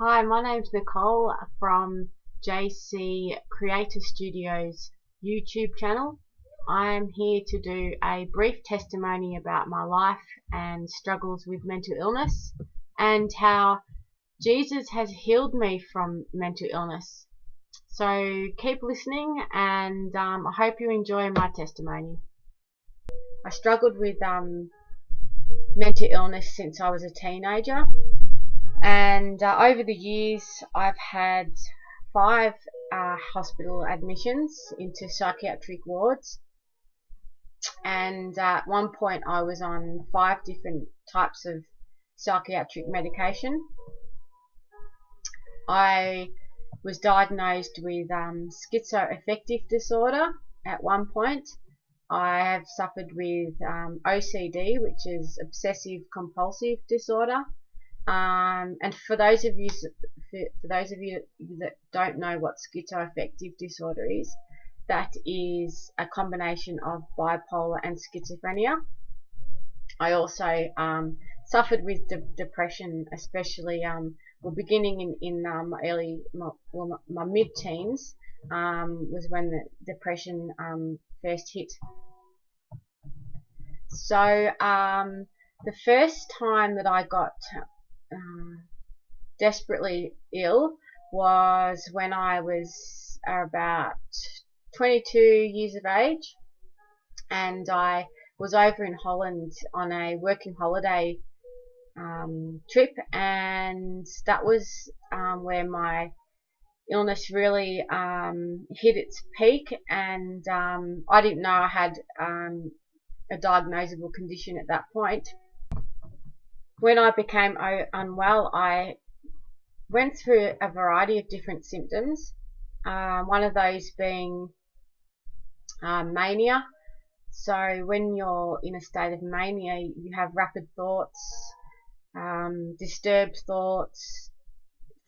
Hi, my name's Nicole from JC Creator Studios YouTube channel. I'm here to do a brief testimony about my life and struggles with mental illness and how Jesus has healed me from mental illness. So keep listening and um, I hope you enjoy my testimony. I struggled with um, mental illness since I was a teenager and uh, over the years I've had five uh, hospital admissions into psychiatric wards and at one point I was on five different types of psychiatric medication. I was diagnosed with um, schizoaffective disorder at one point. I have suffered with um, OCD, which is obsessive compulsive disorder. Um, and for those of you for, those of you that don't know what schizoaffective disorder is, that is a combination of bipolar and schizophrenia. I also um, suffered with de depression, especially um, well, beginning in, in um, my early, my, well, my mid-teens um, was when the depression um, first hit. So um, the first time that I got uh, desperately ill was when I was about 22 years of age and I was over in Holland on a working holiday um, trip and that was um, where my illness really um, hit its peak and um, I didn't know I had um, a diagnosable condition at that point. When I became unwell I went through a variety of different symptoms uh, one of those being uh, mania so when you're in a state of mania you have rapid thoughts um, disturbed thoughts,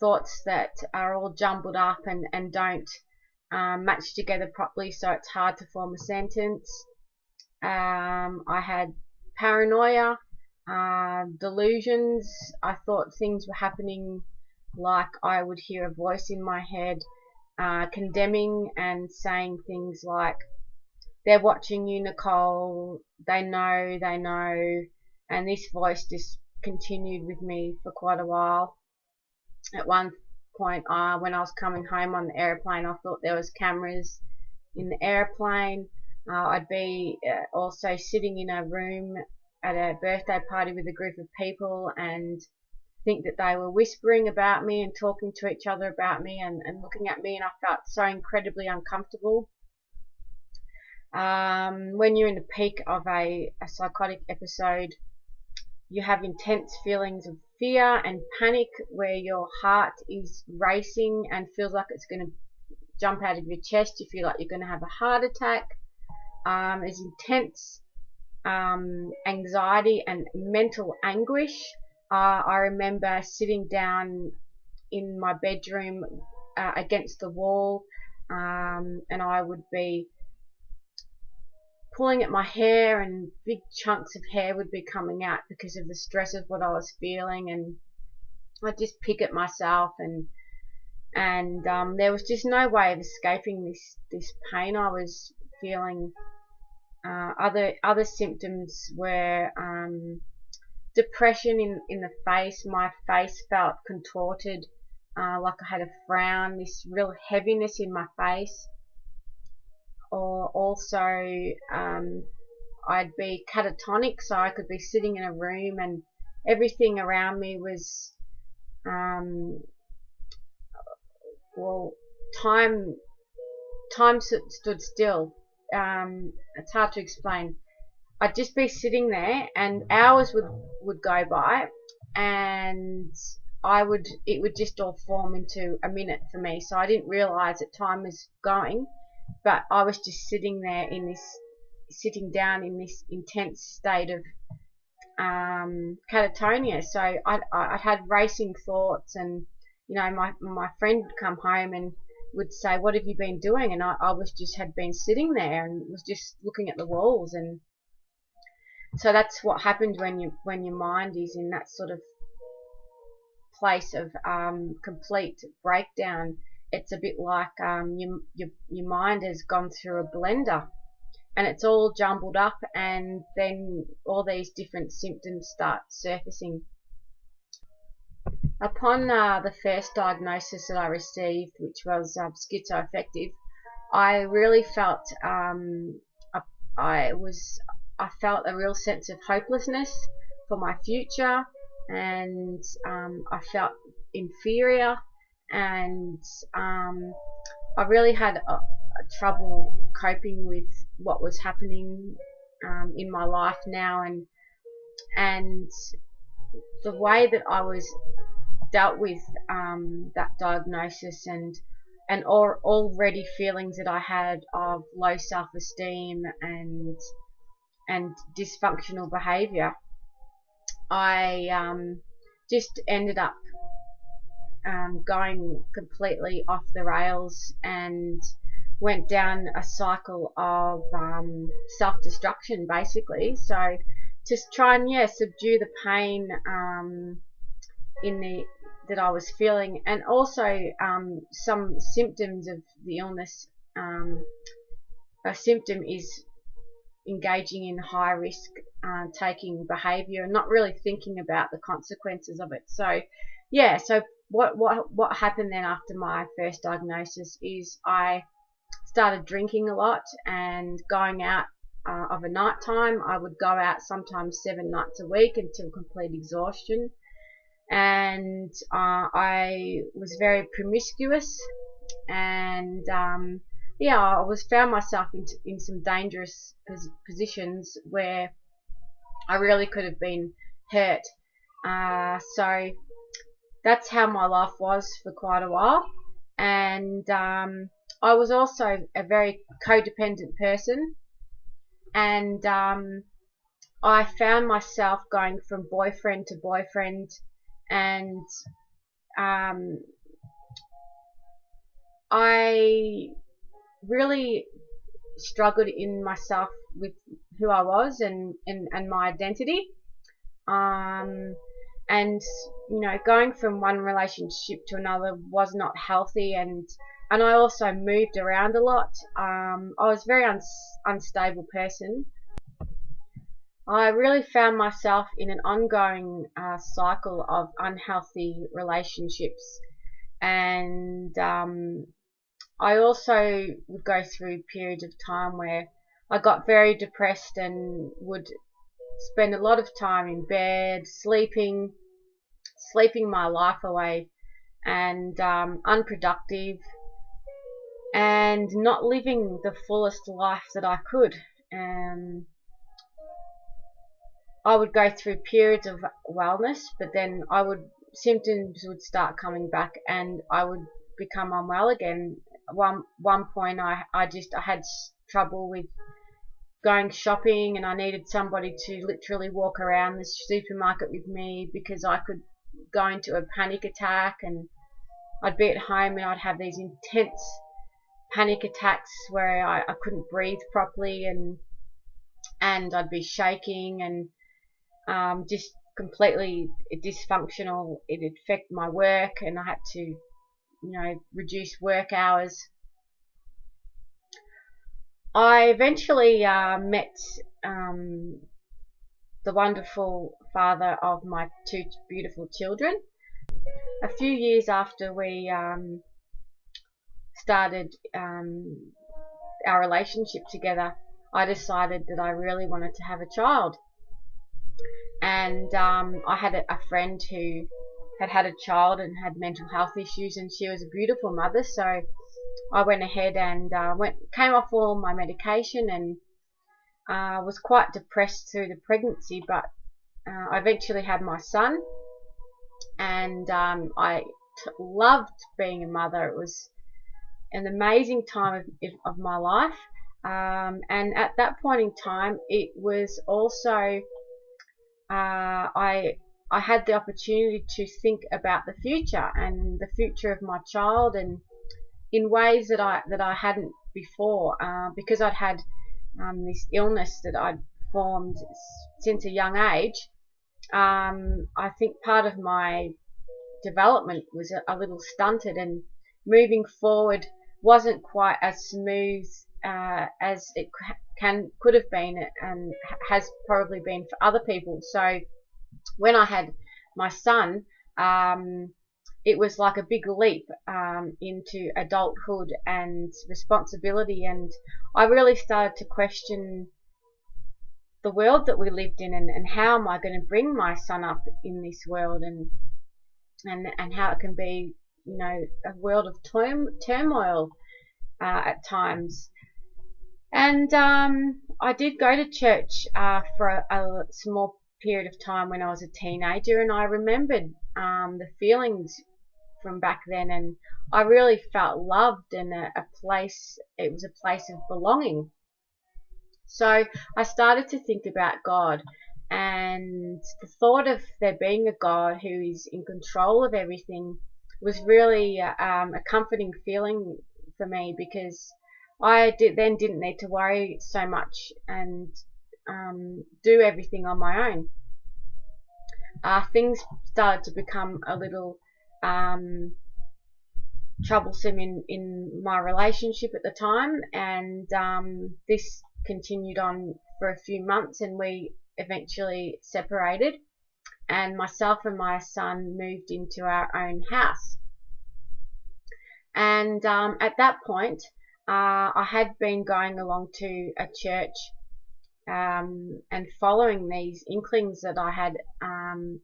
thoughts that are all jumbled up and, and don't um, match together properly, so it's hard to form a sentence. Um, I had paranoia, uh, delusions. I thought things were happening like I would hear a voice in my head uh, condemning and saying things like, they're watching you, Nicole, they know, they know, and this voice just continued with me for quite a while. At one point, uh, when I was coming home on the airplane, I thought there was cameras in the airplane. Uh, I'd be uh, also sitting in a room at a birthday party with a group of people and think that they were whispering about me and talking to each other about me and, and looking at me and I felt so incredibly uncomfortable. Um, when you're in the peak of a, a psychotic episode, you have intense feelings of fear and panic where your heart is racing and feels like it's going to jump out of your chest. You feel like you're going to have a heart attack. Um, there's intense um, anxiety and mental anguish. Uh, I remember sitting down in my bedroom uh, against the wall um, and I would be pulling at my hair and big chunks of hair would be coming out because of the stress of what I was feeling and I'd just pick at myself and and um, there was just no way of escaping this this pain I was feeling. Uh, other other symptoms were um, depression in in the face. My face felt contorted, uh, like I had a frown. This real heaviness in my face or also um, I'd be catatonic, so I could be sitting in a room and everything around me was, um, well, time, time stood still. Um, it's hard to explain. I'd just be sitting there, and hours would would go by, and I would it would just all form into a minute for me. So I didn't realize that time was going but I was just sitting there in this, sitting down in this intense state of um, catatonia. So I, I had racing thoughts, and you know, my my friend would come home and would say, "What have you been doing?" And I, I was just had been sitting there and was just looking at the walls, and so that's what happened when you when your mind is in that sort of place of um, complete breakdown. It's a bit like um, your, your, your mind has gone through a blender and it's all jumbled up and then all these different symptoms start surfacing. Upon uh, the first diagnosis that I received, which was uh, schizoaffective, I really felt um, I was I felt a real sense of hopelessness for my future, and um, I felt inferior, and um, I really had a, a trouble coping with what was happening um, in my life now, and and the way that I was dealt with um, that diagnosis and and or already feelings that I had of low self-esteem and and dysfunctional behavior, I um, just ended up um, going completely off the rails and went down a cycle of um, self-destruction basically. So to try and yeah subdue the pain um, in the that I was feeling, and also um, some symptoms of the illness. Um, a symptom is engaging in high risk uh, taking behavior and not really thinking about the consequences of it. So, yeah. So what what what happened then after my first diagnosis is I started drinking a lot and going out uh, of a night time. I would go out sometimes seven nights a week until complete exhaustion and uh, I was very promiscuous and um, yeah I was found myself in, in some dangerous pos positions where I really could have been hurt. Uh, so that's how my life was for quite a while. And um, I was also a very codependent person. And um, I found myself going from boyfriend to boyfriend and um, I really struggled in myself with who I was and, and, and my identity. Um, and you know, going from one relationship to another was not healthy, and and I also moved around a lot. Um, I was a very un unstable person, I really found myself in an ongoing uh, cycle of unhealthy relationships, and um, I also would go through periods of time where I got very depressed and would spend a lot of time in bed, sleeping, sleeping my life away, and um, unproductive, and not living the fullest life that I could. I would go through periods of wellness, but then I would symptoms would start coming back, and I would become unwell again. One one point, I I just I had trouble with going shopping, and I needed somebody to literally walk around the supermarket with me because I could go into a panic attack, and I'd be at home and I'd have these intense panic attacks where I, I couldn't breathe properly and and I'd be shaking and um, just completely dysfunctional. It affected my work, and I had to, you know, reduce work hours. I eventually uh, met um, the wonderful father of my two beautiful children. A few years after we um, started um, our relationship together, I decided that I really wanted to have a child and um, I had a, a, friend who had had a child and had mental health issues, and she was a beautiful mother. So I went ahead and uh, went came off all my medication and uh, was quite depressed through the pregnancy, but uh, I eventually had my son, and um, I loved being a mother. It was an amazing time of, of my life. Um, and at that point in time, it was also uh, I I had the opportunity to think about the future and the future of my child and in ways that I that I hadn't before uh, because I'd had um, this illness that I'd formed since a young age. Um, I think part of my development was a, a little stunted and moving forward wasn't quite as smooth uh, as it can could have been and has probably been for other people. So when I had my son, um, it was like a big leap um, into adulthood and responsibility, and I really started to question the world that we lived in and, and how am I going to bring my son up in this world and and and how it can be you know a world of turmoil uh, at times and um, I did go to church uh, for a, a, small period of time when I was a teenager, and I remembered um, the feelings from back then, and I really felt loved and a, a place. It was a place of belonging. So I started to think about God, and the thought of there being a God who is in control of everything was really um, a comforting feeling for me because I did, then didn't need to worry so much and um, do everything on my own. Uh, things started to become a little um, troublesome in, in my relationship at the time, and um, this continued on for a few months, and we eventually separated. And myself and my son moved into our own house. And um, at that point, uh, I had been going along to a church um, and following these inklings that I had um,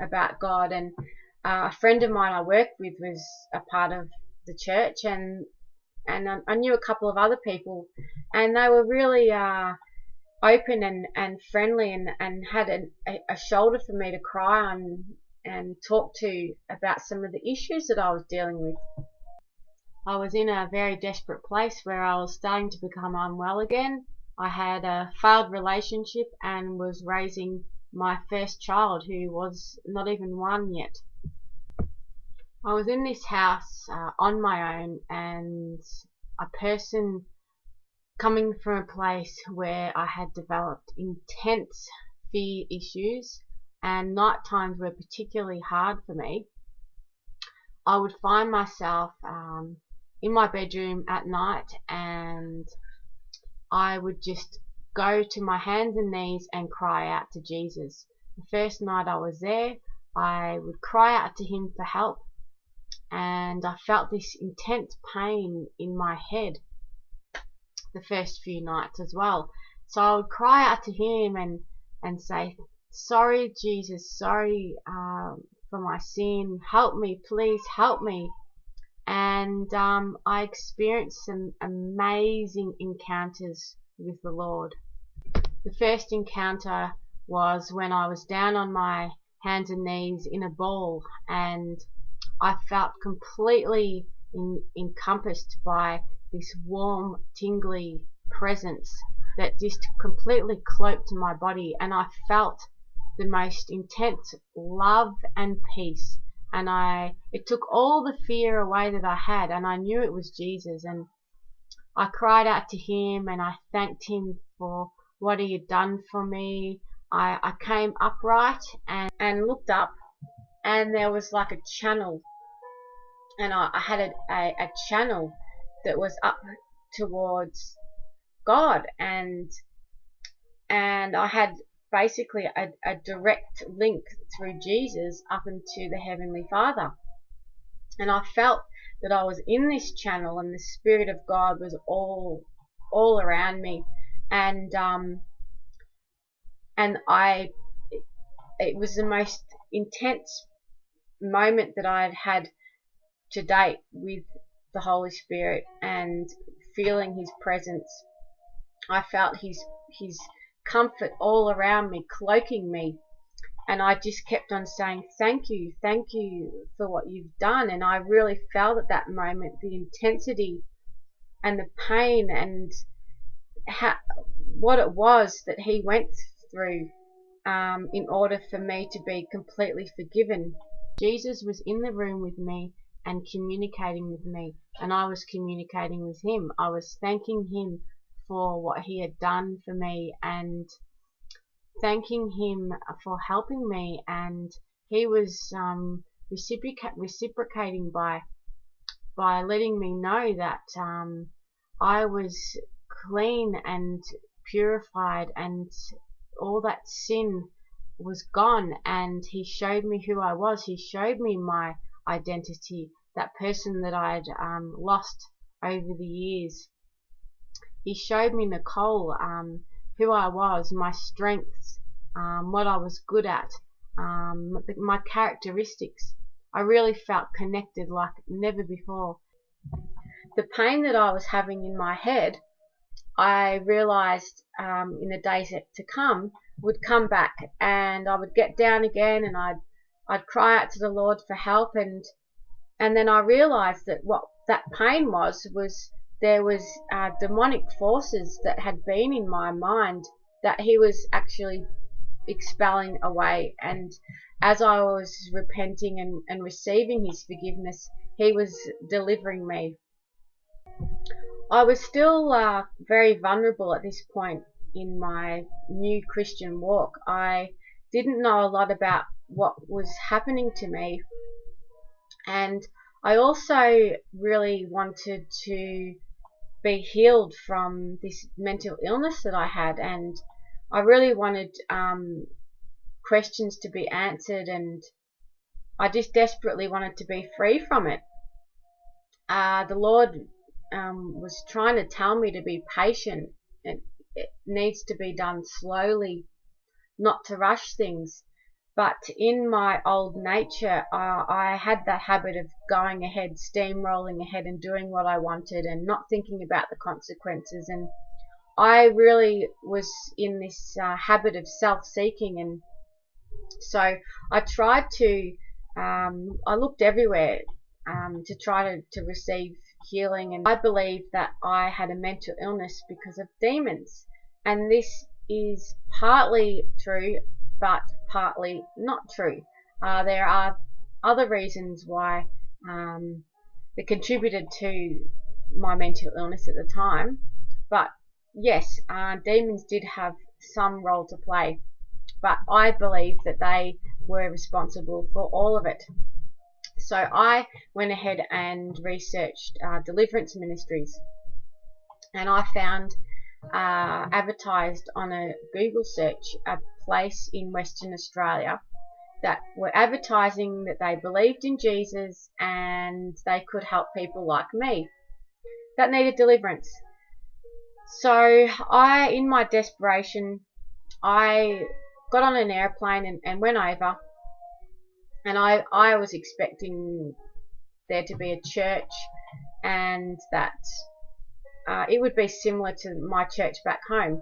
about God. And uh, a friend of mine I worked with was a part of the church, and and I knew a couple of other people, and they were really uh, open and, and friendly, and, and had an, a, a shoulder for me to cry on and talk to about some of the issues that I was dealing with. I was in a very desperate place where I was starting to become unwell again. I had a failed relationship and was raising my first child who was not even one yet. I was in this house uh, on my own and a person coming from a place where I had developed intense fear issues and night times were particularly hard for me. I would find myself um, in my bedroom at night and I would just go to my hands and knees and cry out to Jesus. The first night I was there, I would cry out to him for help and I felt this intense pain in my head the first few nights as well. So I would cry out to him and, and say, sorry Jesus, sorry um, for my sin, help me, please help me and um, I experienced some amazing encounters with the Lord. The first encounter was when I was down on my hands and knees in a ball and I felt completely in, encompassed by this warm, tingly presence that just completely cloaked my body and I felt the most intense love and peace and I it took all the fear away that I had and I knew it was Jesus and I cried out to him and I thanked him for what he had done for me. I, I came upright and, and looked up and there was like a channel and I, I had a, a, a channel that was up towards God and and I had basically a, a direct link through Jesus up into the Heavenly Father. And I felt that I was in this channel and the Spirit of God was all all around me. And um and I it was the most intense moment that I had had to date with the Holy Spirit and feeling his presence. I felt his his comfort all around me, cloaking me. And I just kept on saying, Thank you, thank you for what you've done. And I really felt at that moment the intensity and the pain and how, what it was that he went through um, in order for me to be completely forgiven. Jesus was in the room with me and communicating with me, and I was communicating with him. I was thanking him for what he had done for me and thanking him for helping me and he was um, reciprocating by by letting me know that um, I was clean and purified and all that sin was gone and he showed me who I was. He showed me my identity, that person that I'd um, lost over the years. He showed me, Nicole, um, who I was, my strengths, um, what I was good at, um, my characteristics. I really felt connected like never before. The pain that I was having in my head, I realized um, in the days to come would come back and I would get down again and I'd I'd cry out to the Lord for help and and then I realized that what that pain was was there was uh, demonic forces that had been in my mind that he was actually expelling away. And as I was repenting and, and receiving his forgiveness he was delivering me. I was still uh, very vulnerable at this point in my new Christian walk. I didn't know a lot about what was happening to me, and I also really wanted to be healed from this mental illness that I had, and I really wanted um, questions to be answered, and I just desperately wanted to be free from it. Uh, the Lord um, was trying to tell me to be patient. It, it needs to be done slowly, not to rush things. But in my old nature, uh, I had that habit of going ahead, steamrolling ahead and doing what I wanted and not thinking about the consequences. And I really was in this uh, habit of self-seeking and so I tried to, um, I looked everywhere um, to try to, to receive healing and I believe that I had a mental illness because of demons and this is partly true but partly not true. Uh, there are other reasons why um, that contributed to my mental illness at the time but yes uh, demons did have some role to play but I believe that they were responsible for all of it. So I went ahead and researched uh, deliverance ministries and I found uh, advertised on a Google search place in Western Australia that were advertising that they believed in Jesus and they could help people like me that needed deliverance. So I, in my desperation, I got on an airplane and, and went over and I, I was expecting there to be a church and that uh, it would be similar to my church back home.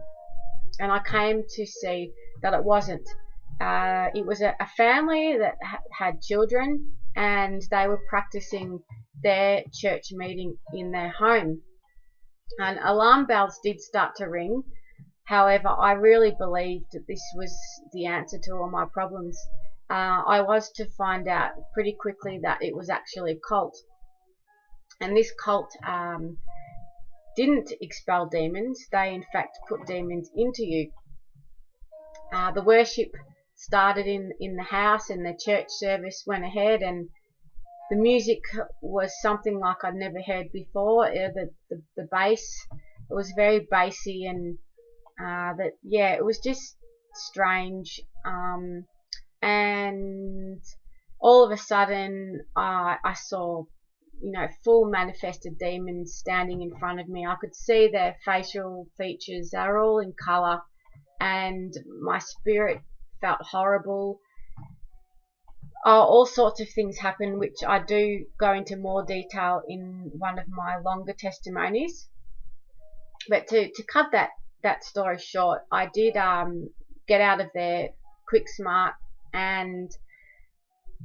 And I came to see that it wasn't. Uh, it was a, a family that ha had children and they were practicing their church meeting in their home. And alarm bells did start to ring. However, I really believed that this was the answer to all my problems uh, I was to find out pretty quickly that it was actually a cult. And this cult um, didn't expel demons, they in fact put demons into you. Uh, the worship started in, in the house and the church service went ahead and the music was something like I'd never heard before. Uh, the, the, the bass, it was very bassy and uh, that yeah, it was just strange. Um, and all of a sudden uh, I saw you know full manifested demons standing in front of me I could see their facial features they're all in color and my spirit felt horrible. Uh, all sorts of things happened which I do go into more detail in one of my longer testimonies. But to, to cut that that story short I did um, get out of there quick smart and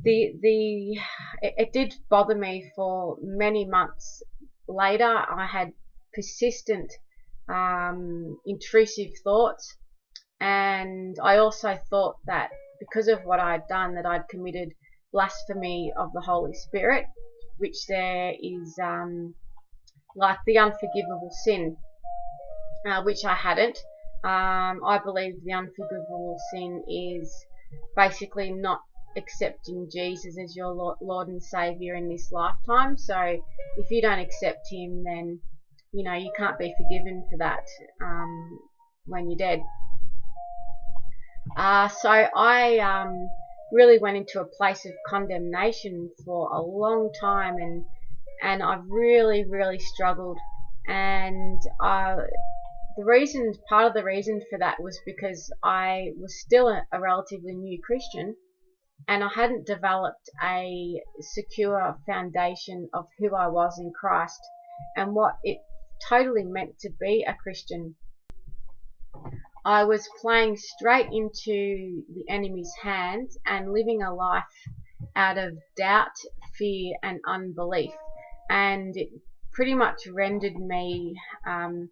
the the it, it did bother me for many months later. I had persistent um, intrusive thoughts, and I also thought that because of what I'd done, that I'd committed blasphemy of the Holy Spirit, which there is um, like the unforgivable sin, uh, which I hadn't. Um, I believe the unforgivable sin is basically not accepting Jesus as your Lord and Savior in this lifetime. So if you don't accept Him, then you know you can't be forgiven for that um, when you're dead. Uh, so I um, really went into a place of condemnation for a long time, and and I've really really struggled. And uh, the reason, part of the reason for that was because I was still a, a relatively new Christian and I hadn't developed a secure foundation of who I was in Christ and what it totally meant to be a Christian. I was playing straight into the enemy's hands and living a life out of doubt, fear, and unbelief. And it pretty much rendered me um,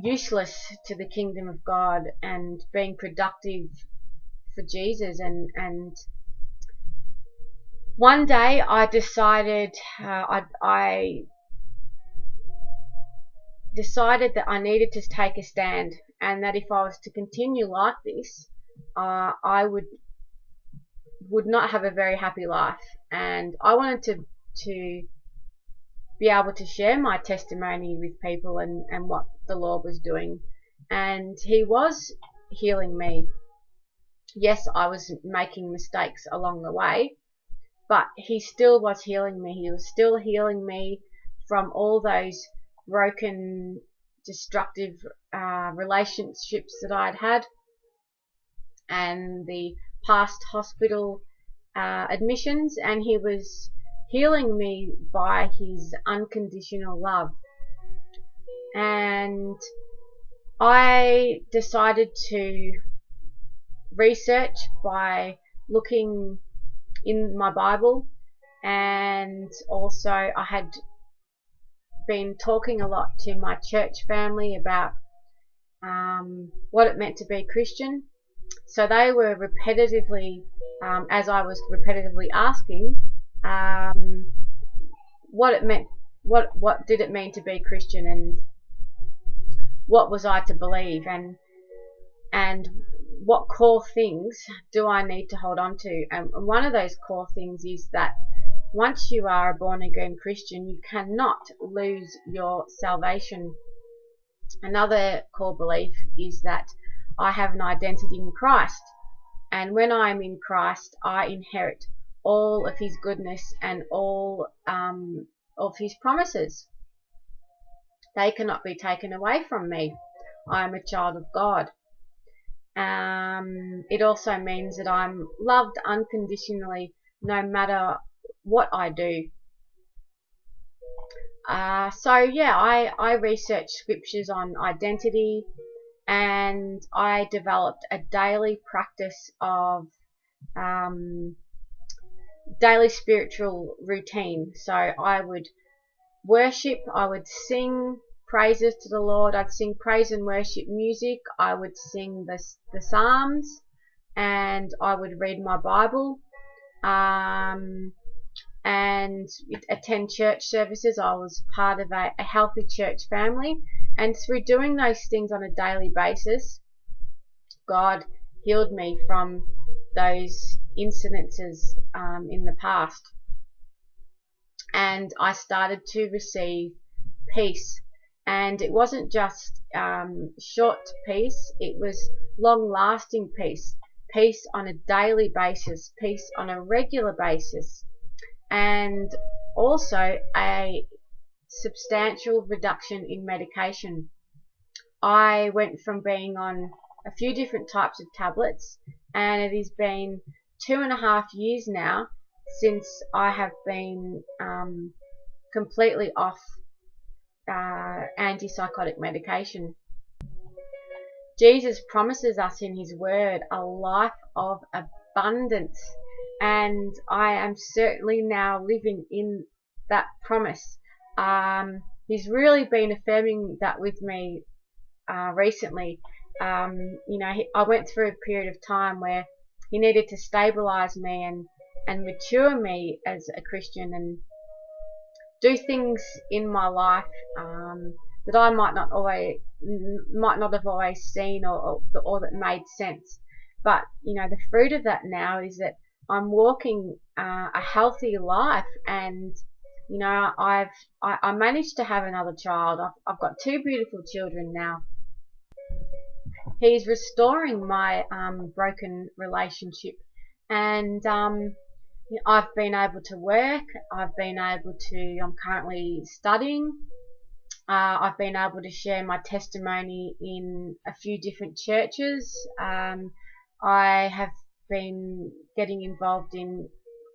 useless to the kingdom of God and being productive for Jesus and and one day I decided uh, I, I decided that I needed to take a stand and that if I was to continue like this uh, I would would not have a very happy life and I wanted to to be able to share my testimony with people and, and what the Lord was doing. And He was healing me. Yes, I was making mistakes along the way, but He still was healing me. He was still healing me from all those broken, destructive uh, relationships that I'd had and the past hospital uh, admissions, and He was healing me by his unconditional love. And I decided to research by looking in my Bible and also I had been talking a lot to my church family about um, what it meant to be Christian. So they were repetitively, um, as I was repetitively asking, um, what it meant, what what did it mean to be Christian, and what was I to believe, and and what core things do I need to hold on to? And one of those core things is that once you are a born again Christian, you cannot lose your salvation. Another core belief is that I have an identity in Christ, and when I am in Christ, I inherit all of his goodness and all um, of his promises. They cannot be taken away from me. I am a child of God. Um, it also means that I'm loved unconditionally no matter what I do. Uh, so yeah, I, I researched scriptures on identity and I developed a daily practice of um, daily spiritual routine. So I would worship, I would sing praises to the Lord, I'd sing praise and worship music, I would sing the, the Psalms, and I would read my Bible, um, and attend church services. I was part of a, a healthy church family, and through doing those things on a daily basis, God healed me from those incidences um, in the past. And I started to receive peace. And it wasn't just um, short peace, it was long lasting peace. Peace on a daily basis, peace on a regular basis, and also a substantial reduction in medication. I went from being on a few different types of tablets and it has been two and a half years now since I have been um, completely off uh, antipsychotic medication. Jesus promises us in His Word a life of abundance, and I am certainly now living in that promise. Um, he's really been affirming that with me uh, recently. Um, you know, he, I went through a period of time where he needed to stabilize me and, and mature me as a Christian and do things in my life um, that I might not always might not have always seen or, or, or that made sense. But, you know, the fruit of that now is that I'm walking uh, a healthy life and, you know, I've, I, I managed to have another child. I've, I've got two beautiful children now. He's restoring my um, broken relationship and um, I've been able to work. I've been able to, I'm currently studying. Uh, I've been able to share my testimony in a few different churches. Um, I have been getting involved in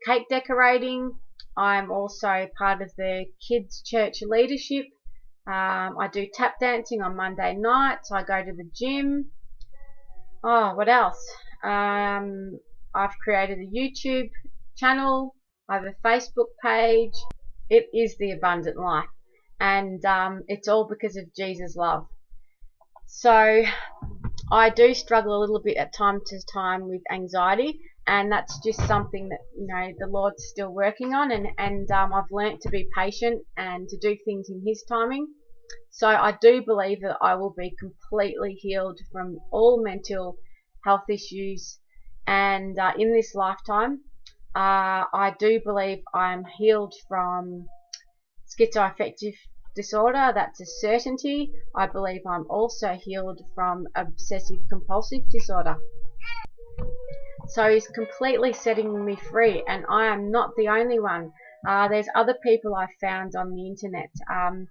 cake decorating. I'm also part of the kids' church leadership. Um, I do tap dancing on Monday nights. I go to the gym. Oh, what else? Um, I've created a YouTube channel. I have a Facebook page. It is the abundant life. And um, it's all because of Jesus' love. So I do struggle a little bit at time to time with anxiety, and that's just something that you know the Lord's still working on, and and um, I've learnt to be patient and to do things in His timing. So I do believe that I will be completely healed from all mental health issues, and uh, in this lifetime, uh, I do believe I'm healed from schizoaffective disorder, that's a certainty. I believe I'm also healed from obsessive compulsive disorder. So he's completely setting me free, and I am not the only one. Uh, there's other people I've found on the internet. Um,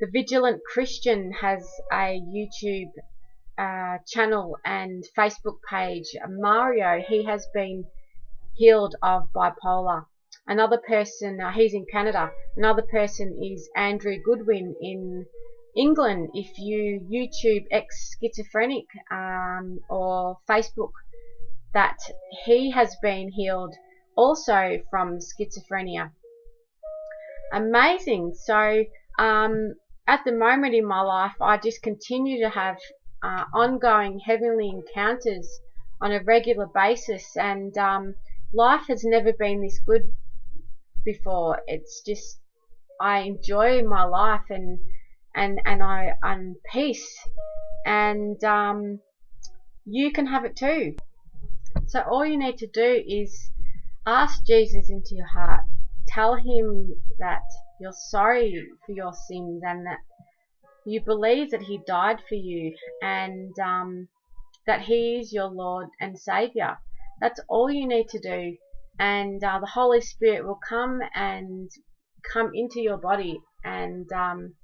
the Vigilant Christian has a YouTube uh, channel and Facebook page. Mario, he has been healed of bipolar. Another person, uh, he's in Canada. Another person is Andrew Goodwin in England. If you YouTube ex schizophrenic um, or Facebook, that he has been healed also from schizophrenia. Amazing. So, um, at the moment in my life, I just continue to have uh, ongoing heavenly encounters on a regular basis, and um, life has never been this good before. It's just I enjoy my life and and and I am peace and um, you can have it too. So all you need to do is ask Jesus into your heart. Tell him that you're sorry for your sins and that you believe that he died for you and um, that he is your Lord and Savior. That's all you need to do and uh, the Holy Spirit will come and come into your body and um,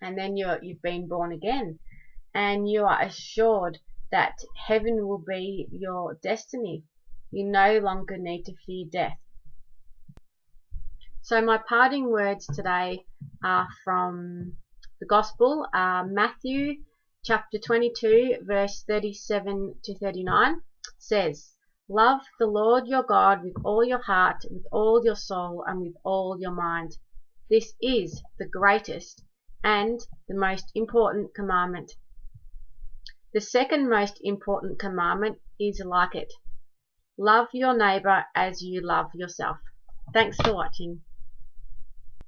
and then you're you've been born again. And you are assured that heaven will be your destiny. You no longer need to fear death. So my parting words today are from the gospel uh, Matthew chapter 22 verse 37 to 39 says Love the Lord your God with all your heart, with all your soul, and with all your mind. This is the greatest and the most important commandment. The second most important commandment is like it. Love your neighbor as you love yourself. Thanks for watching.